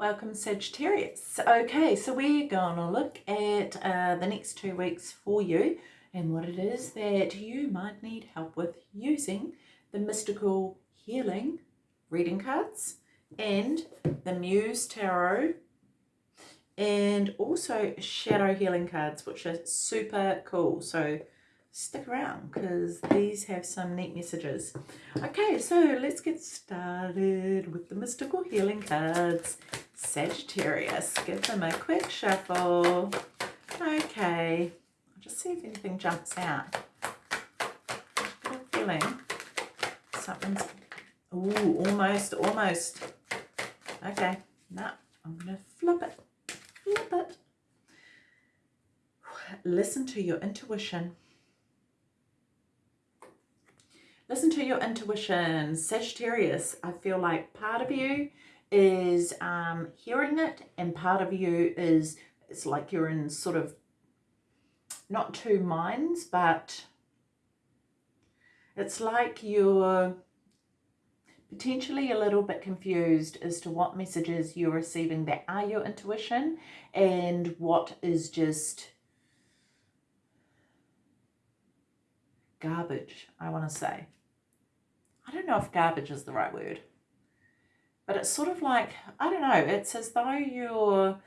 Welcome Sagittarius. Okay, so we're going to look at uh, the next two weeks for you and what it is that you might need help with using the mystical healing reading cards and the Muse Tarot and also shadow healing cards which are super cool. So stick around because these have some neat messages. Okay, so let's get started with the mystical healing cards. Sagittarius, give them a quick shuffle. Okay, I'll just see if anything jumps out. A feeling something's, ooh, almost, almost. Okay, now I'm going to flip it, flip it. Listen to your intuition. Listen to your intuition. Sagittarius, I feel like part of you is um, hearing it and part of you is, it's like you're in sort of, not two minds, but it's like you're potentially a little bit confused as to what messages you're receiving that are your intuition and what is just garbage, I want to say. I don't know if garbage is the right word, but it's sort of like, I don't know, it's as though you're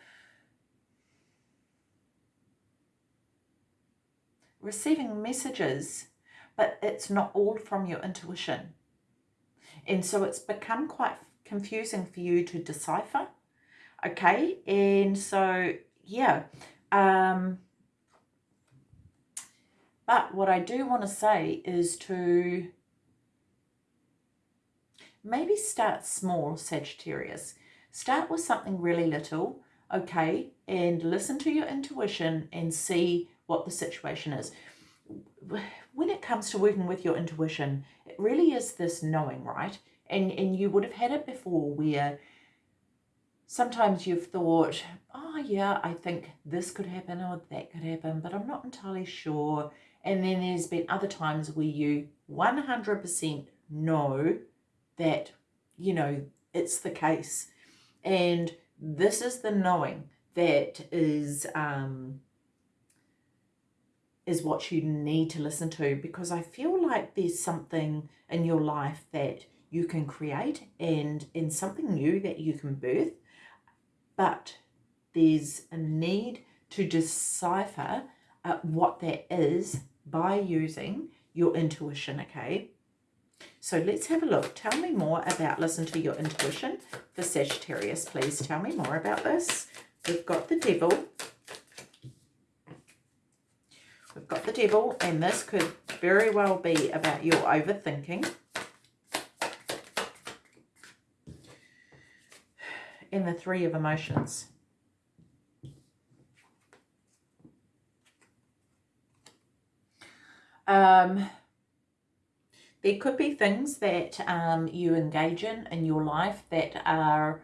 receiving messages, but it's not all from your intuition. And so it's become quite confusing for you to decipher. Okay. And so, yeah. Um, but what I do want to say is to maybe start small, Sagittarius. Start with something really little, okay, and listen to your intuition and see what the situation is. When it comes to working with your intuition, it really is this knowing, right? And, and you would have had it before where sometimes you've thought, oh yeah, I think this could happen or that could happen, but I'm not entirely sure. And then there's been other times where you 100% know that, you know, it's the case. And this is the knowing that is um, is what you need to listen to because I feel like there's something in your life that you can create and, and something new that you can birth, but there's a need to decipher uh, what that is by using your intuition, okay? So let's have a look. Tell me more about listen to your intuition for Sagittarius. Please tell me more about this. We've got the devil. We've got the devil, and this could very well be about your overthinking. And the three of emotions. Um, there could be things that um, you engage in in your life that are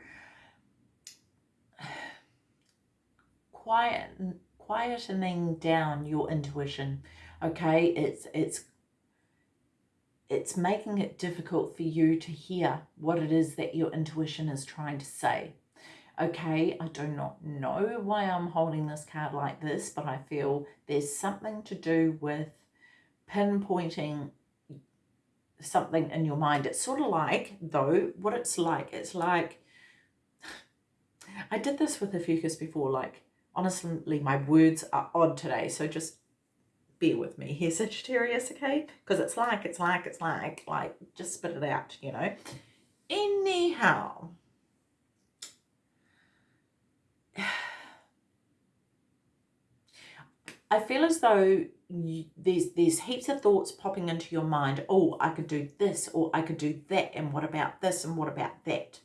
quiet, quietening down your intuition. Okay, it's it's it's making it difficult for you to hear what it is that your intuition is trying to say. Okay, I do not know why I'm holding this card like this, but I feel there's something to do with pinpointing something in your mind. It's sort of like, though, what it's like, it's like, I did this with a fucus before, like, honestly, my words are odd today, so just bear with me here, Sagittarius, okay? Because it's like, it's like, it's like, like, just spit it out, you know? Anyhow, I feel as though you, there's there's heaps of thoughts popping into your mind. Oh, I could do this or I could do that and what about this and what about that?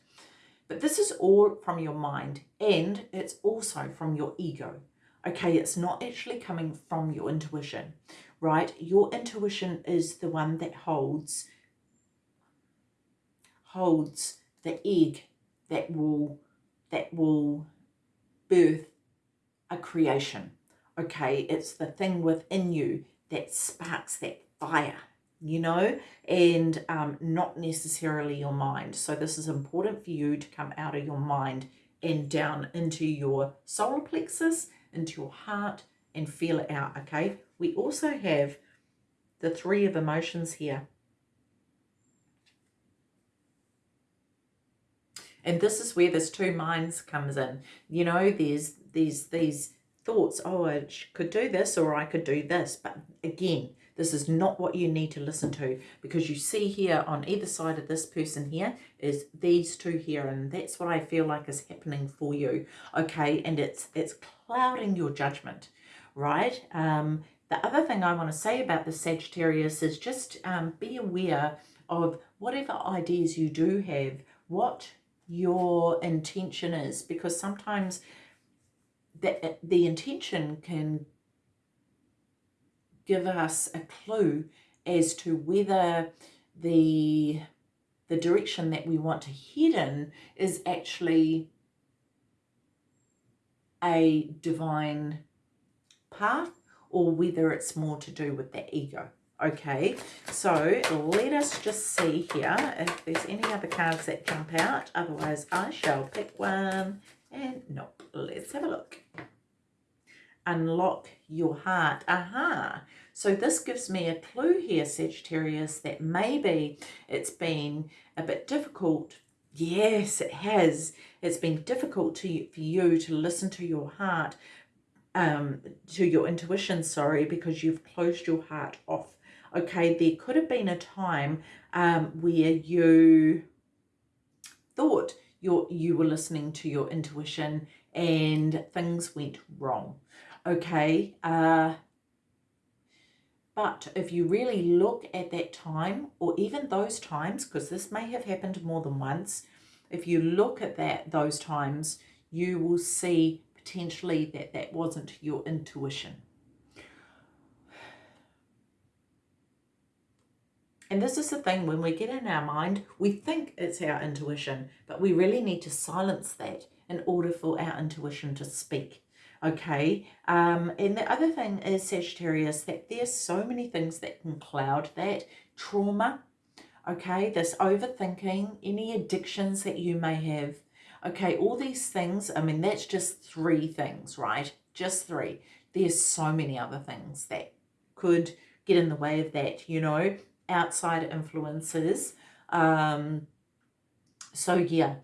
But this is all from your mind and it's also from your ego. Okay, it's not actually coming from your intuition, right? Your intuition is the one that holds holds the egg that will that will birth a creation okay it's the thing within you that sparks that fire you know and um, not necessarily your mind so this is important for you to come out of your mind and down into your solar plexus, into your heart, and feel it out, okay? We also have the three of emotions here. And this is where this two minds comes in. You know, there's these these thoughts, oh, I could do this or I could do this. But again, this is not what you need to listen to because you see here on either side of this person here is these two here and that's what I feel like is happening for you. Okay, and it's it's clouding your judgment, right? Um, the other thing I want to say about the Sagittarius is just um, be aware of whatever ideas you do have, what your intention is, because sometimes the, the intention can give us a clue as to whether the the direction that we want to head in is actually a divine path or whether it's more to do with the ego. Okay, so let us just see here if there's any other cards that jump out. Otherwise, I shall pick one. And nope, let's have a look. Unlock your heart. Aha. So this gives me a clue here, Sagittarius, that maybe it's been a bit difficult. Yes, it has. It's been difficult to, for you to listen to your heart, um, to your intuition, sorry, because you've closed your heart off. Okay, there could have been a time um, where you thought you you were listening to your intuition and things went wrong. Okay, uh, but if you really look at that time, or even those times, because this may have happened more than once, if you look at that those times, you will see potentially that that wasn't your intuition. And this is the thing, when we get in our mind, we think it's our intuition, but we really need to silence that in order for our intuition to speak. Okay, um, and the other thing is Sagittarius, that there's so many things that can cloud that. Trauma, okay, this overthinking, any addictions that you may have, Okay, all these things, I mean, that's just three things, right? Just three. There's so many other things that could get in the way of that, you know, outside influences. Um, so, yeah,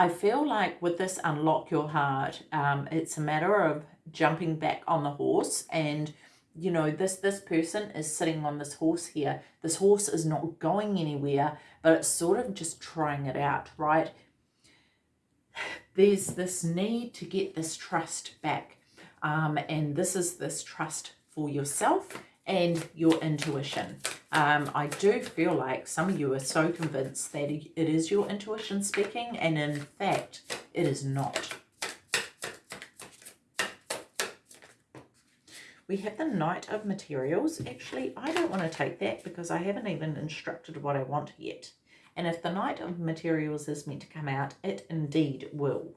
I feel like with this Unlock Your Heart, um, it's a matter of jumping back on the horse and you know this this person is sitting on this horse here this horse is not going anywhere but it's sort of just trying it out right there's this need to get this trust back. Um, and this is this trust for yourself and your intuition. Um, I do feel like some of you are so convinced that it is your intuition speaking, and in fact, it is not. We have the Knight of Materials. Actually, I don't want to take that because I haven't even instructed what I want yet. And if the Knight of Materials is meant to come out, it indeed will.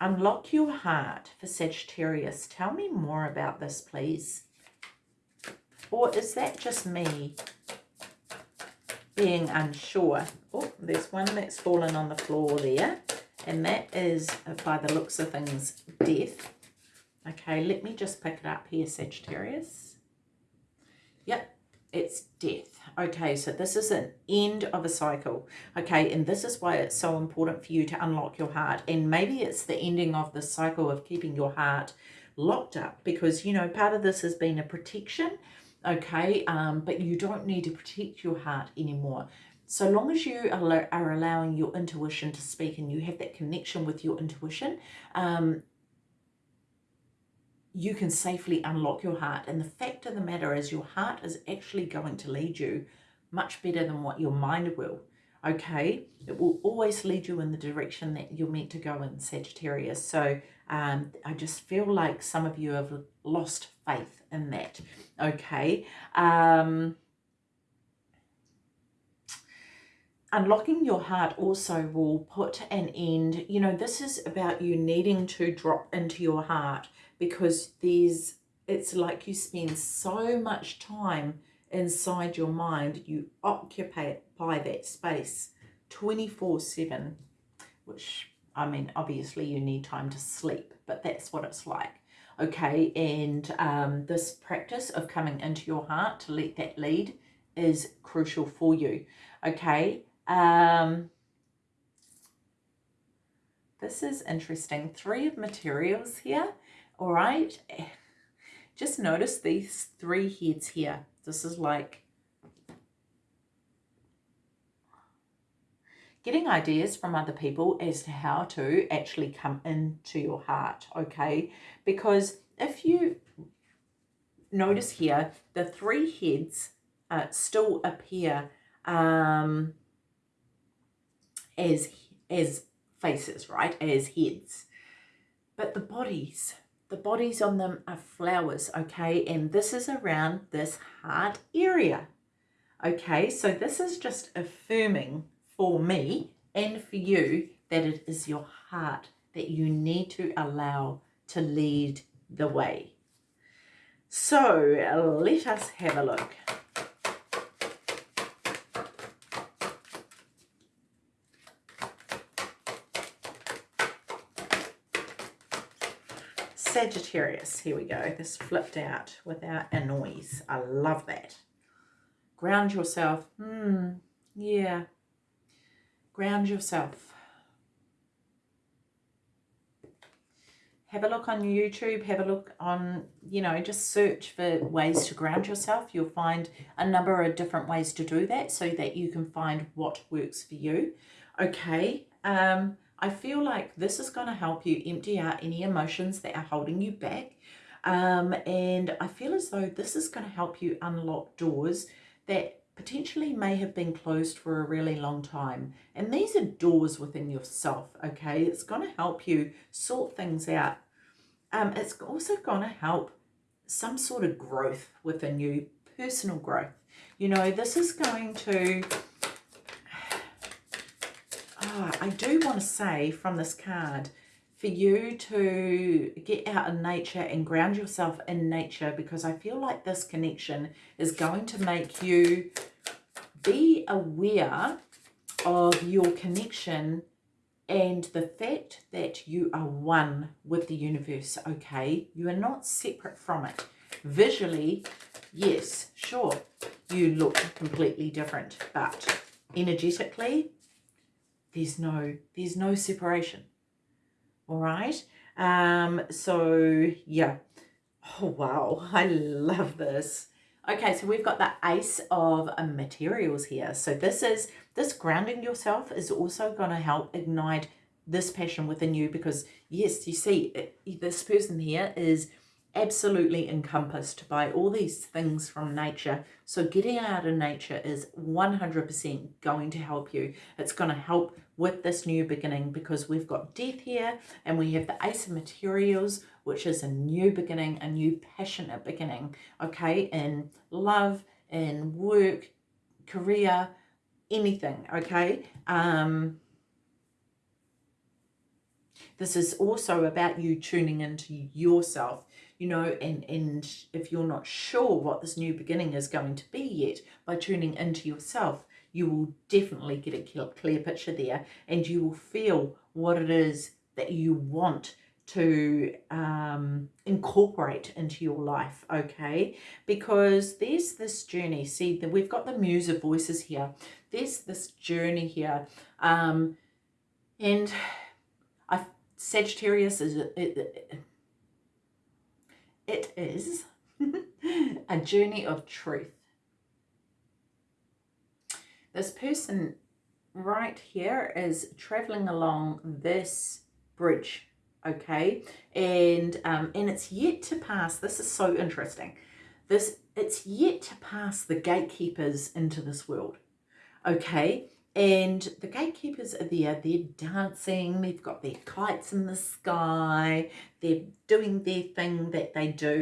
Unlock your heart for Sagittarius. Tell me more about this, please. Or is that just me being unsure? Oh, there's one that's fallen on the floor there. And that is, uh, by the looks of things, death. Okay, let me just pick it up here, Sagittarius. Yep, it's death. Okay, so this is an end of a cycle. Okay, and this is why it's so important for you to unlock your heart. And maybe it's the ending of the cycle of keeping your heart locked up because, you know, part of this has been a protection, okay, um, but you don't need to protect your heart anymore. So long as you are allowing your intuition to speak and you have that connection with your intuition, um, you can safely unlock your heart. And the fact of the matter is your heart is actually going to lead you much better than what your mind will. Okay, it will always lead you in the direction that you're meant to go in Sagittarius. So um, I just feel like some of you have lost faith in that. Okay. Um, unlocking your heart also will put an end. You know, this is about you needing to drop into your heart because there's it's like you spend so much time inside your mind you occupy by that space 24 7 which I mean, obviously you need time to sleep, but that's what it's like. Okay, and um, this practice of coming into your heart to let that lead is crucial for you. Okay, um, this is interesting. Three of materials here, all right? Just notice these three heads here. This is like getting ideas from other people as to how to actually come into your heart, okay? Because if you notice here, the three heads uh, still appear um, as, as faces, right, as heads. But the bodies, the bodies on them are flowers, okay? And this is around this heart area, okay? So this is just affirming for me and for you that it is your heart that you need to allow to lead the way. So let us have a look. Sagittarius, here we go. This flipped out without a noise. I love that. Ground yourself. Hmm, yeah, Ground yourself. Have a look on YouTube, have a look on, you know, just search for ways to ground yourself. You'll find a number of different ways to do that so that you can find what works for you. Okay, um, I feel like this is going to help you empty out any emotions that are holding you back. Um, and I feel as though this is going to help you unlock doors that potentially may have been closed for a really long time. And these are doors within yourself, okay? It's going to help you sort things out. Um, it's also going to help some sort of growth within you, personal growth. You know, this is going to... Oh, I do want to say from this card, for you to get out in nature and ground yourself in nature because I feel like this connection is going to make you be aware of your connection and the fact that you are one with the universe, okay? You are not separate from it. Visually, yes, sure, you look completely different, but energetically, there's no, there's no separation all right. Um so yeah. Oh wow. I love this. Okay so we've got the ace of materials here. So this is this grounding yourself is also going to help ignite this passion within you because yes you see this person here is absolutely encompassed by all these things from nature. So getting out of nature is 100% going to help you. It's going to help with this new beginning because we've got death here and we have the ace of materials, which is a new beginning, a new passionate beginning, okay, in love, in work, career, anything, okay? Um, this is also about you tuning into yourself you know, and, and if you're not sure what this new beginning is going to be yet, by tuning into yourself, you will definitely get a clear picture there and you will feel what it is that you want to um, incorporate into your life, okay? Because there's this journey. See, that we've got the muse of voices here. There's this journey here. Um, and I, Sagittarius is... It, it, it is a journey of truth. This person right here is traveling along this bridge, okay? And, um, and it's yet to pass, this is so interesting, this it's yet to pass the gatekeepers into this world, okay? And the gatekeepers are there they're dancing they've got their kites in the sky they're doing their thing that they do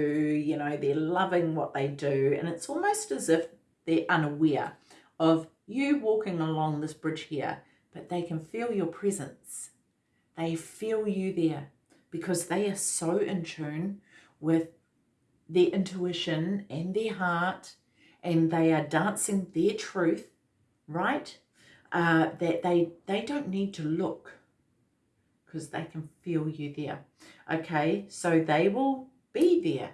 you know they're loving what they do. And it's almost as if they're unaware of you walking along this bridge here but they can feel your presence. They feel you there because they are so in tune with their intuition and their heart and they are dancing their truth right uh, that they, they don't need to look because they can feel you there. Okay, so they will be there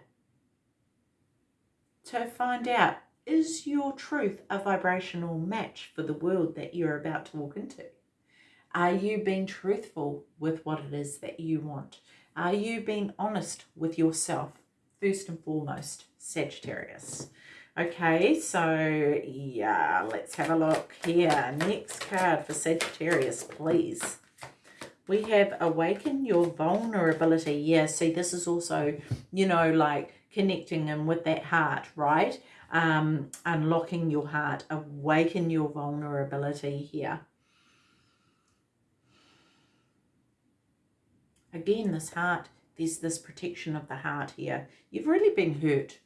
to find out is your truth a vibrational match for the world that you're about to walk into? Are you being truthful with what it is that you want? Are you being honest with yourself? First and foremost, Sagittarius. Okay, so yeah, let's have a look here. Next card for Sagittarius, please. We have awaken your vulnerability. Yeah, see, this is also, you know, like connecting in with that heart, right? Um, unlocking your heart, awaken your vulnerability here. Again, this heart, there's this protection of the heart here. You've really been hurt.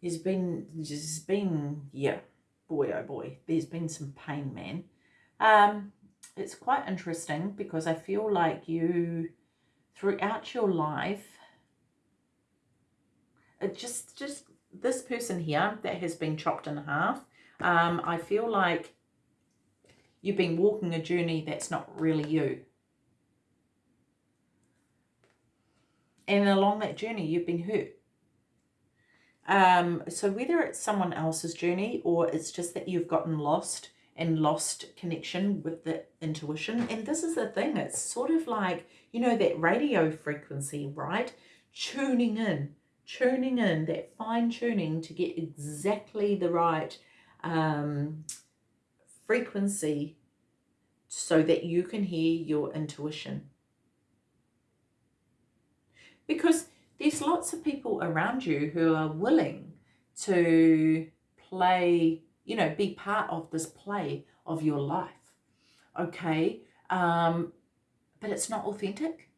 There's been, there's been, yeah, boy, oh boy, there's been some pain, man. Um, it's quite interesting because I feel like you, throughout your life, it just, just this person here that has been chopped in half, um, I feel like you've been walking a journey that's not really you. and along that journey you've been hurt um, so whether it's someone else's journey or it's just that you've gotten lost and lost connection with the intuition and this is the thing it's sort of like you know that radio frequency right? Tuning in tuning in that fine tuning to get exactly the right um, frequency so that you can hear your intuition. Because there's lots of people around you who are willing to play, you know, be part of this play of your life. Okay. Um, but it's not authentic.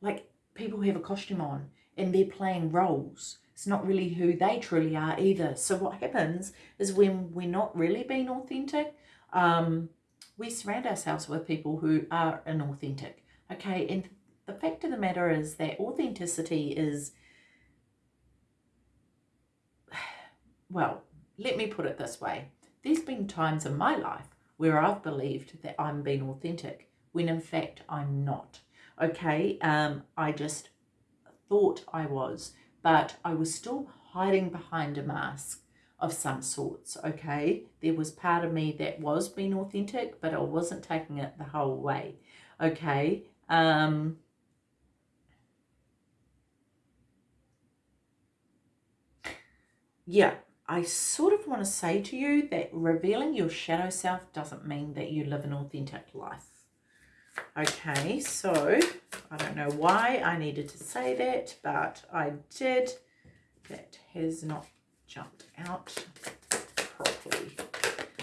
Like people have a costume on and they're playing roles. It's not really who they truly are either. So what happens is when we're not really being authentic, um, we surround ourselves with people who are inauthentic. Okay. And the fact of the matter is that authenticity is, well, let me put it this way. There's been times in my life where I've believed that I'm being authentic when in fact I'm not. Okay, um, I just thought I was, but I was still hiding behind a mask of some sorts, okay? There was part of me that was being authentic, but I wasn't taking it the whole way, okay? Um, yeah, I sort of want to say to you that revealing your shadow self doesn't mean that you live an authentic life. Okay, so I don't know why I needed to say that, but I did. That has not jumped out properly.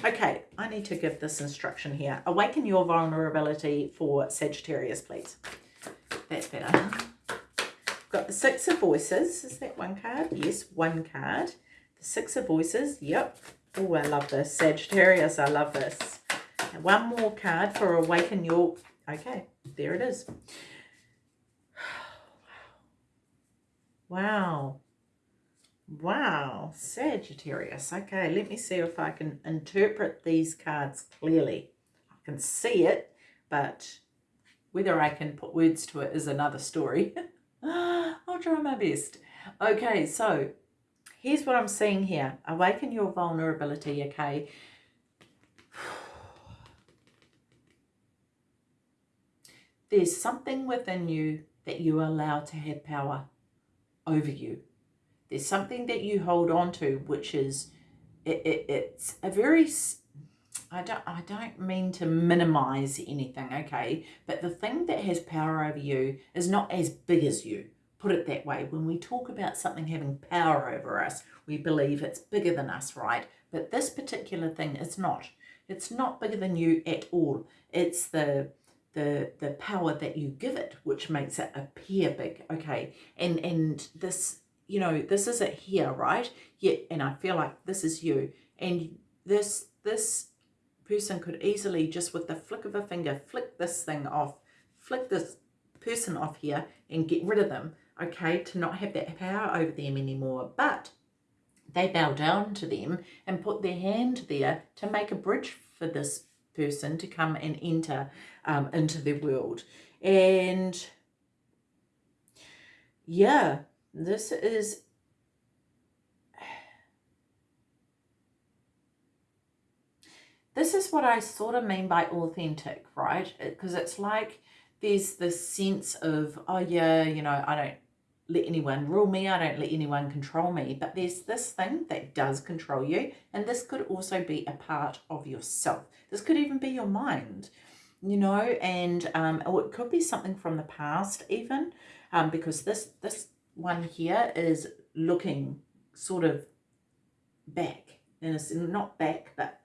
Okay, I need to give this instruction here. Awaken your vulnerability for Sagittarius, please. That's better. Got the Six of Voices. Is that one card? Yes, one card. The Six of Voices. Yep. Oh, I love this. Sagittarius, I love this. And one more card for Awaken Your... Okay, there it is. Wow. Wow. Sagittarius. Okay, let me see if I can interpret these cards clearly. I can see it, but whether I can put words to it is another story. I'll try my best. Okay, so here's what I'm seeing here. Awaken your vulnerability, okay? There's something within you that you allow to have power over you. There's something that you hold on to, which is, it, it, it's a very, I don't, I don't mean to minimize anything, okay? But the thing that has power over you is not as big as you put it that way. When we talk about something having power over us, we believe it's bigger than us, right? But this particular thing is not. It's not bigger than you at all. It's the the the power that you give it which makes it appear big okay and and this you know this is it here right yet and i feel like this is you and this this person could easily just with the flick of a finger flick this thing off flick this person off here and get rid of them okay, to not have that power over them anymore. But they bow down to them and put their hand there to make a bridge for this person to come and enter um, into their world. And yeah, this is this is what I sort of mean by authentic, right? Because it's like there's this sense of, oh yeah, you know, I don't let anyone rule me, I don't let anyone control me. But there's this thing that does control you, and this could also be a part of yourself. This could even be your mind, you know, and um, or it could be something from the past even, um, because this this one here is looking sort of back, and it's not back, but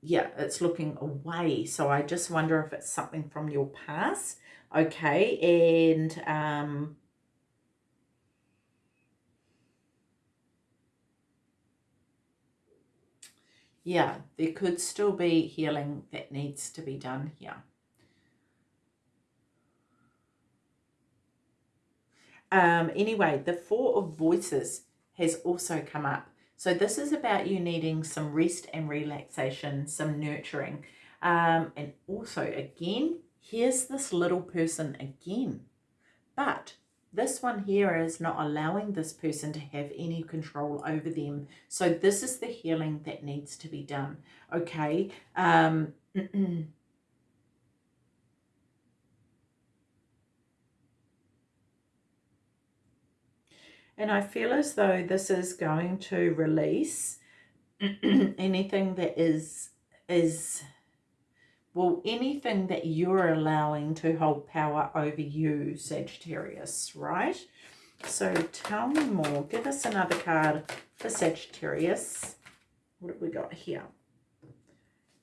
yeah, it's looking away. So I just wonder if it's something from your past. Okay, and um, yeah, there could still be healing that needs to be done here. Um, anyway, the Four of Voices has also come up. So this is about you needing some rest and relaxation, some nurturing. Um, and also, again, here's this little person again. But this one here is not allowing this person to have any control over them. So this is the healing that needs to be done. Okay. Um, And I feel as though this is going to release anything that is, is, well, anything that you're allowing to hold power over you, Sagittarius, right? So tell me more. Give us another card for Sagittarius. What have we got here?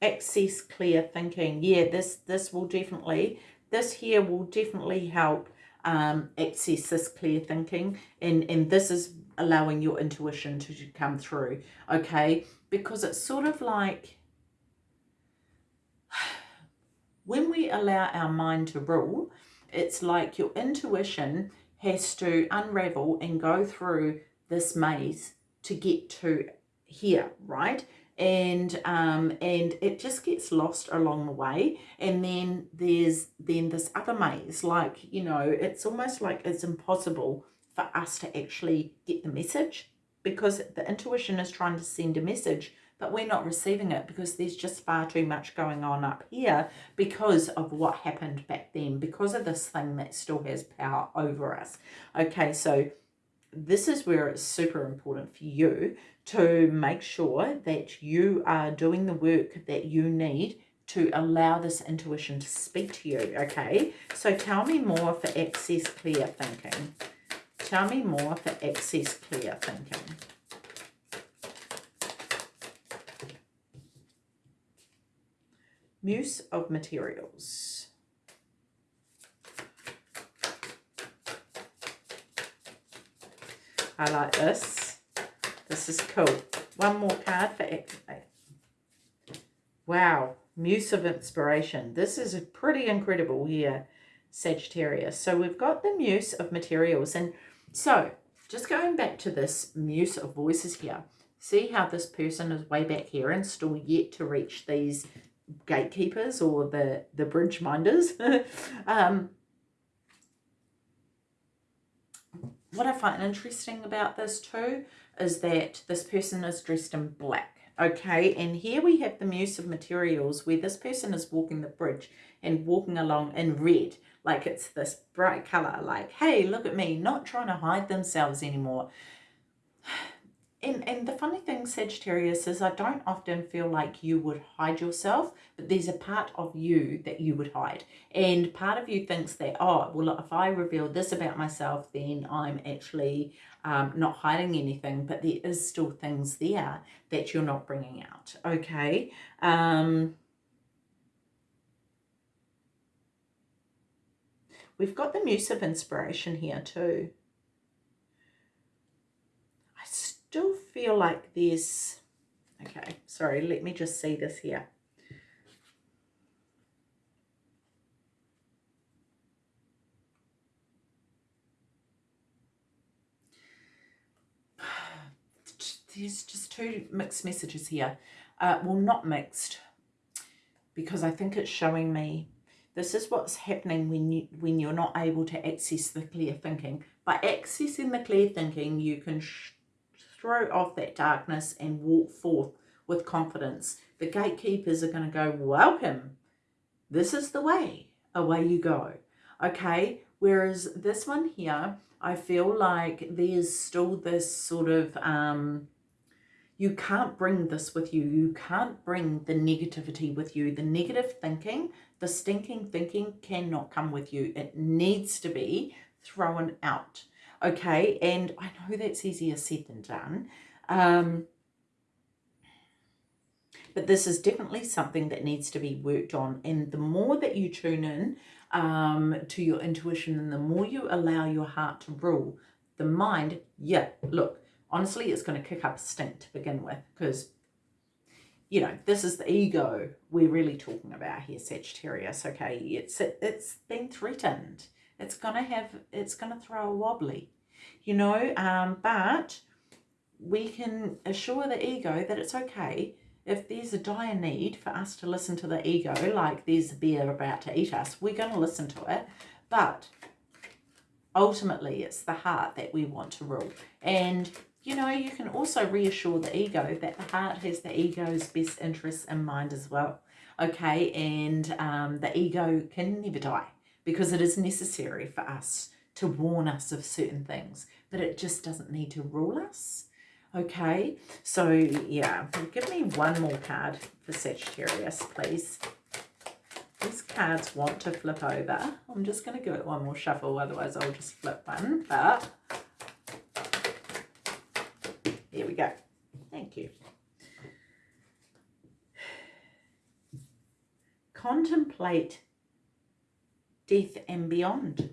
Access clear thinking. Yeah, this, this will definitely, this here will definitely help um, access this clear thinking and, and this is allowing your intuition to come through, okay? Because it's sort of like when we allow our mind to rule, it's like your intuition has to unravel and go through this maze to get to here, right? and um, and it just gets lost along the way and then there's then this other maze like you know it's almost like it's impossible for us to actually get the message because the intuition is trying to send a message but we're not receiving it because there's just far too much going on up here because of what happened back then because of this thing that still has power over us okay so this is where it's super important for you to make sure that you are doing the work that you need to allow this intuition to speak to you, okay? So tell me more for access clear thinking. Tell me more for access clear thinking. Muse of materials. I like this. This is cool. One more card for activate. Wow. Muse of inspiration. This is pretty incredible here, Sagittarius. So we've got the Muse of materials. And so just going back to this Muse of voices here. See how this person is way back here and still yet to reach these gatekeepers or the, the bridge minders. um, what I find interesting about this too is that this person is dressed in black. Okay, and here we have the Muse of Materials where this person is walking the bridge and walking along in red. Like it's this bright colour, like, hey, look at me, not trying to hide themselves anymore and, and the funny thing, Sagittarius, is I don't often feel like you would hide yourself, but there's a part of you that you would hide. And part of you thinks that, oh, well, if I reveal this about myself, then I'm actually um, not hiding anything, but there is still things there that you're not bringing out, okay? Um, we've got the Muse of Inspiration here too. Still feel like there's, okay, sorry, let me just see this here. There's just two mixed messages here. Uh, well, not mixed, because I think it's showing me This is what's happening when you when you're not able to access the clear thinking. By accessing the clear thinking, you can throw off that darkness and walk forth with confidence. The gatekeepers are going to go, welcome. This is the way. Away you go. Okay. Whereas this one here, I feel like there's still this sort of, um, you can't bring this with you. You can't bring the negativity with you. The negative thinking, the stinking thinking cannot come with you. It needs to be thrown out. Okay. And I know that's easier said than done. Um, but this is definitely something that needs to be worked on. And the more that you tune in um, to your intuition and the more you allow your heart to rule, the mind, yeah, look, honestly, it's going to kick up a stink to begin with because, you know, this is the ego we're really talking about here, Sagittarius, okay? It's, it, it's been threatened. It's to have, it's to throw a wobbly, you know, um, but we can assure the ego that it's okay if there's a dire need for us to listen to the ego, like there's a bear about to eat us, we're going to listen to it. But ultimately, it's the heart that we want to rule. And, you know, you can also reassure the ego that the heart has the ego's best interests in mind as well. Okay, and um, the ego can never die because it is necessary for us to warn us of certain things, but it just doesn't need to rule us. Okay, so yeah, give me one more card for Sagittarius, please. These cards want to flip over. I'm just going to give it one more shuffle, otherwise I'll just flip one. But here we go. Thank you. Contemplate death and beyond.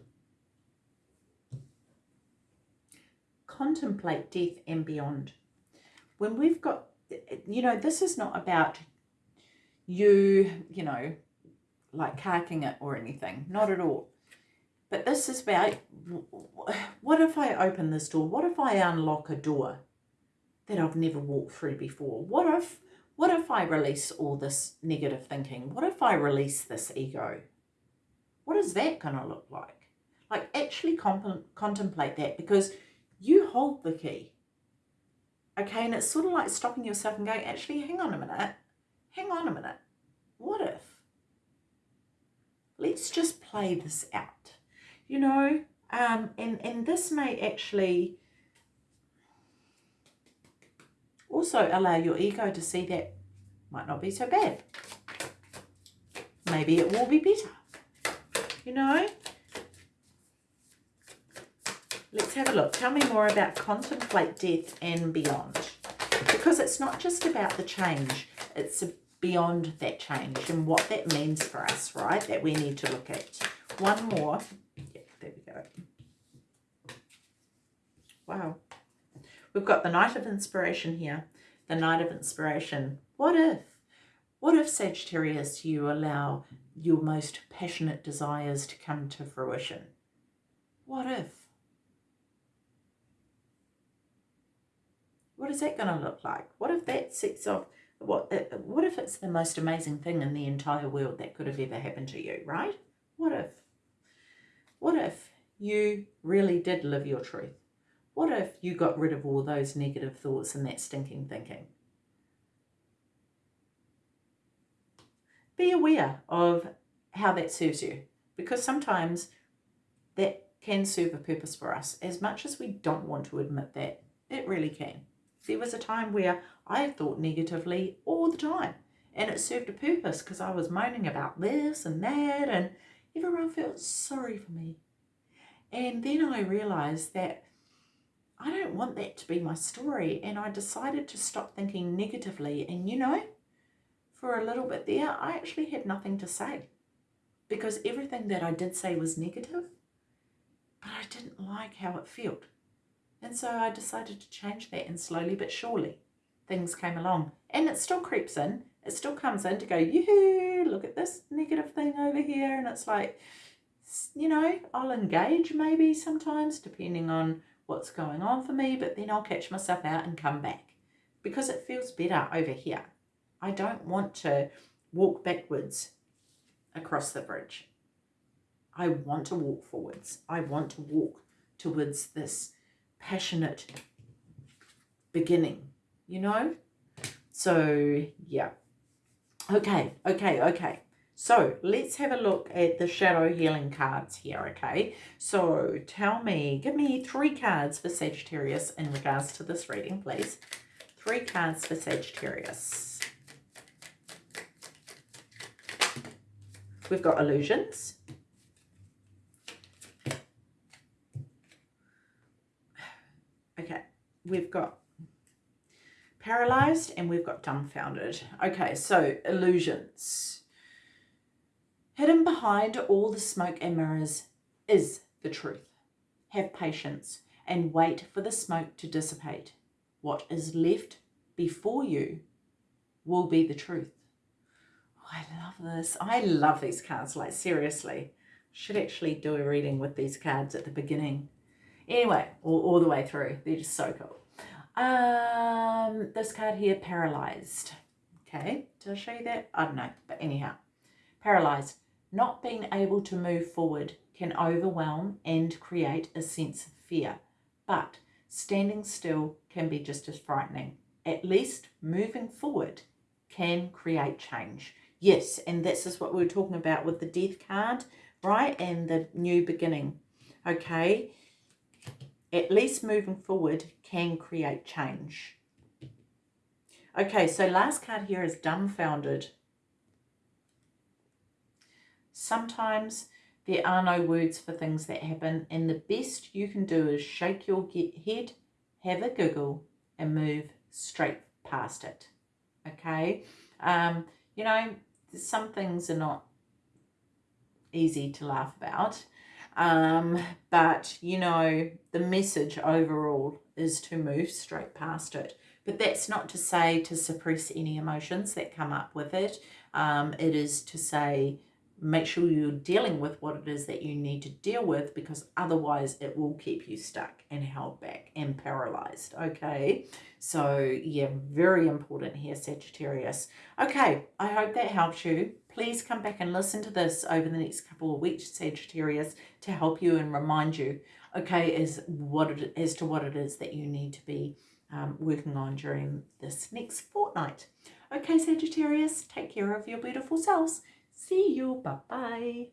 contemplate death and beyond. When we've got, you know, this is not about you, you know, like carking it or anything. Not at all. But this is about, what if I open this door? What if I unlock a door that I've never walked through before? What if, what if I release all this negative thinking? What if I release this ego? What is that going to look like? Like actually contemplate that because you hold the key. Okay, and it's sort of like stopping yourself and going, actually, hang on a minute. Hang on a minute. What if? Let's just play this out. You know, um, and, and this may actually also allow your ego to see that might not be so bad. Maybe it will be better. You know, Let's have a look. Tell me more about contemplate death and beyond. Because it's not just about the change. It's beyond that change and what that means for us, right? That we need to look at. One more. Yeah, there we go. Wow. We've got the Knight of Inspiration here. The Knight of Inspiration. What if? What if, Sagittarius, you allow your most passionate desires to come to fruition? What if? What is that going to look like? What if that sets off, what, uh, what if it's the most amazing thing in the entire world that could have ever happened to you, right? What if? What if you really did live your truth? What if you got rid of all those negative thoughts and that stinking thinking? Be aware of how that serves you because sometimes that can serve a purpose for us as much as we don't want to admit that. It really can. There was a time where I thought negatively all the time and it served a purpose because I was moaning about this and that and everyone felt sorry for me. And then I realised that I don't want that to be my story and I decided to stop thinking negatively and you know, for a little bit there, I actually had nothing to say because everything that I did say was negative, but I didn't like how it felt. And so I decided to change that and slowly but surely things came along. And it still creeps in. It still comes in to go, yoo look at this negative thing over here. And it's like, you know, I'll engage maybe sometimes depending on what's going on for me, but then I'll catch myself out and come back because it feels better over here. I don't want to walk backwards across the bridge. I want to walk forwards. I want to walk towards this passionate beginning, you know? So, yeah. Okay, okay, okay. So let's have a look at the shadow healing cards here, okay? So tell me, give me three cards for Sagittarius in regards to this reading, please. Three cards for Sagittarius. We've got illusions. Okay, we've got paralyzed and we've got dumbfounded. Okay, so illusions. Hidden behind all the smoke and mirrors is the truth. Have patience and wait for the smoke to dissipate. What is left before you will be the truth. I love this. I love these cards, like seriously. Should actually do a reading with these cards at the beginning. Anyway, all, all the way through. They're just so cool. Um, this card here, paralyzed. Okay, did I show you that? I don't know, but anyhow, paralyzed. Not being able to move forward can overwhelm and create a sense of fear, but standing still can be just as frightening. At least moving forward can create change. Yes, and this is what we were talking about with the death card, right? And the new beginning. Okay, at least moving forward can create change. Okay, so last card here is dumbfounded. Sometimes there are no words for things that happen and the best you can do is shake your head, have a giggle and move straight past it. Okay, um, you know, some things are not easy to laugh about. Um, but, you know, the message overall is to move straight past it. But that's not to say to suppress any emotions that come up with it. Um, it is to say make sure you're dealing with what it is that you need to deal with because otherwise it will keep you stuck and held back and paralyzed okay? So yeah very important here Sagittarius. Okay I hope that helps you. Please come back and listen to this over the next couple of weeks Sagittarius to help you and remind you okay as what it, as to what it is that you need to be um, working on during this next fortnight. Okay Sagittarius take care of your beautiful selves See you. Bye-bye.